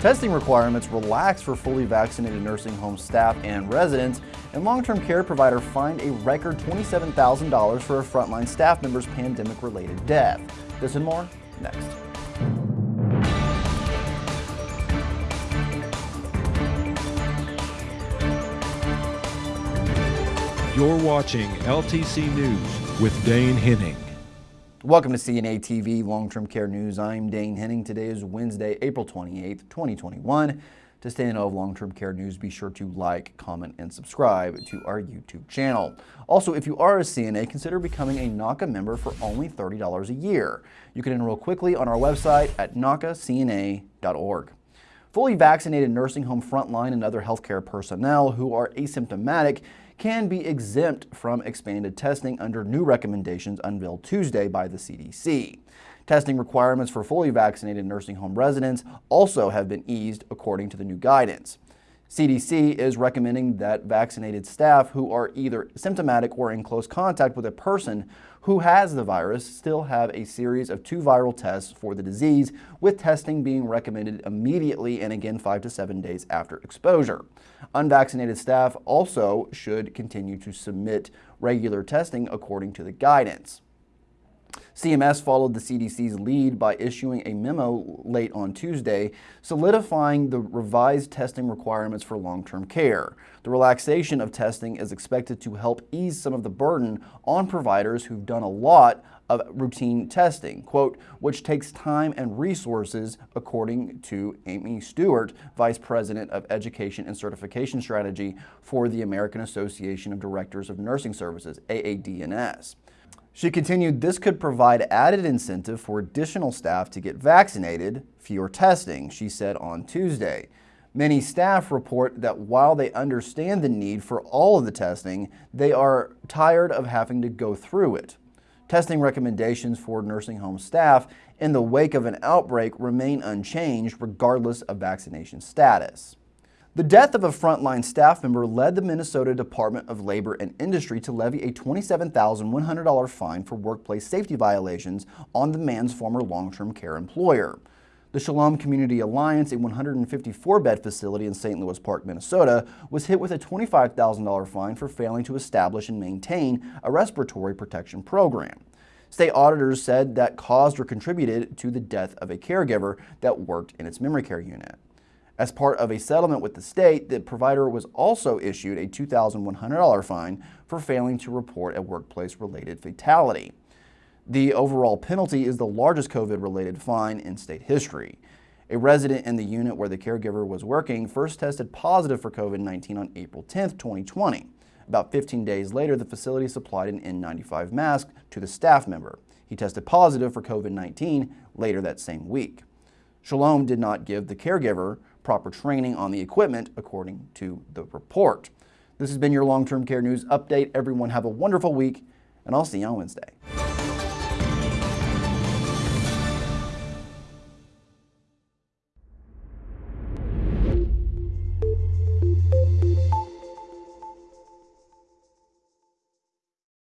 Testing requirements relaxed for fully vaccinated nursing home staff and residents, and long-term care provider fined a record $27,000 for a frontline staff member's pandemic-related death. This and more, next. You're watching LTC News with Dane Henning. Welcome to CNA TV Long-Term Care News. I'm Dane Henning. Today is Wednesday, April 28th, 2021. To stay in know of long-term care news, be sure to like, comment, and subscribe to our YouTube channel. Also, if you are a CNA, consider becoming a NAHCA member for only $30 a year. You can enroll quickly on our website at nahcacna.org. Fully vaccinated nursing home frontline and other healthcare personnel who are asymptomatic can be exempt from expanded testing under new recommendations unveiled Tuesday by the CDC. Testing requirements for fully vaccinated nursing home residents also have been eased according to the new guidance. CDC is recommending that vaccinated staff who are either symptomatic or in close contact with a person who has the virus still have a series of two viral tests for the disease, with testing being recommended immediately and again five to seven days after exposure. Unvaccinated staff also should continue to submit regular testing according to the guidance. CMS followed the CDC's lead by issuing a memo late on Tuesday, solidifying the revised testing requirements for long-term care. The relaxation of testing is expected to help ease some of the burden on providers who've done a lot of routine testing, quote, which takes time and resources, according to Amy Stewart, Vice President of Education and Certification Strategy for the American Association of Directors of Nursing Services, AADNS. She continued, this could provide added incentive for additional staff to get vaccinated, fewer testing, she said on Tuesday. Many staff report that while they understand the need for all of the testing, they are tired of having to go through it. Testing recommendations for nursing home staff in the wake of an outbreak remain unchanged regardless of vaccination status. The death of a frontline staff member led the Minnesota Department of Labor and Industry to levy a $27,100 fine for workplace safety violations on the man's former long-term care employer. The Sholom Community Alliance, a 154-bed facility in St. Louis Park, Minnesota, was hit with a $25,000 fine for failing to establish and maintain a respiratory protection program. State auditors said that caused or contributed to the death of a caregiver that worked in its memory care unit. As part of a settlement with the state, the provider was also issued a $2,100 fine for failing to report a workplace-related fatality. The overall penalty is the largest COVID-related fine in state history. A resident in the unit where the caregiver was working first tested positive for COVID-19 on April 10, 2020. About 15 days later, the facility supplied an N95 mask to the staff member. He tested positive for COVID-19 later that same week. Sholom did not give the caregiver proper training on the equipment, according to the report. This has been your long-term care news update. Everyone have a wonderful week, and I'll see you on Wednesday.